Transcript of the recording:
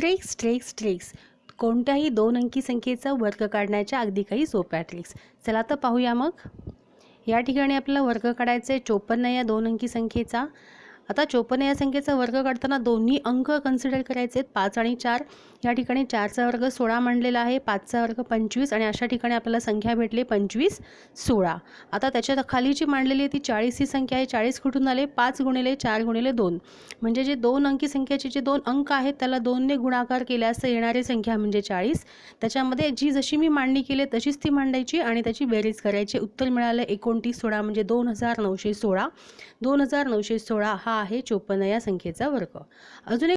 Tricks tricks tricks. कोणत्याही दोन अंकी संख्येचा वर्ग काढण्याच्या अगदी काही सोप्या ट्रिक्स चला तर पाहूया मग. या ठिकाणी आपल्याला वर्ग काढायचा आहे चोपन्न या दोन अंकी संख्येचा. आता चोपन्न या संख्येचा वर्ग काढताना दोन्ही अंक कन्सिडर करायचे आहेत पाच आणि चार. या ठिकाणी चारचा वर्ग सोळा मांडलेला आहे. पाचचा वर्ग पंचवीस आणि अशा ठिकाणी आपल्याला संख्या भेटली पंचवीस सोळा. आता त्याच्याखाली जी मांडलेली आहे ती चाळीस ही संख्या आहे. चाळीस कुठून आले? पाच गुणिले चार गुणिले दोन. म्हणजे जे दोन अंकी संख्येचे जे दोन अंक आहेत त्याला दोनने गुणाकार केल्यास येणारी संख्या म्हणजे चाळीस. त्याच्यामध्ये जी जशी मी मांडणी केली तशीच ती मांडायची आणि त्याची बेरीज करायची. उत्तर मिळालं एकोणतीस सोळा म्हणजे दोन हजार नऊशे सोळा. दोन हजार नऊशे सोळा हा आहे चोपन्न या संख्येचा वर्ग. अजून एक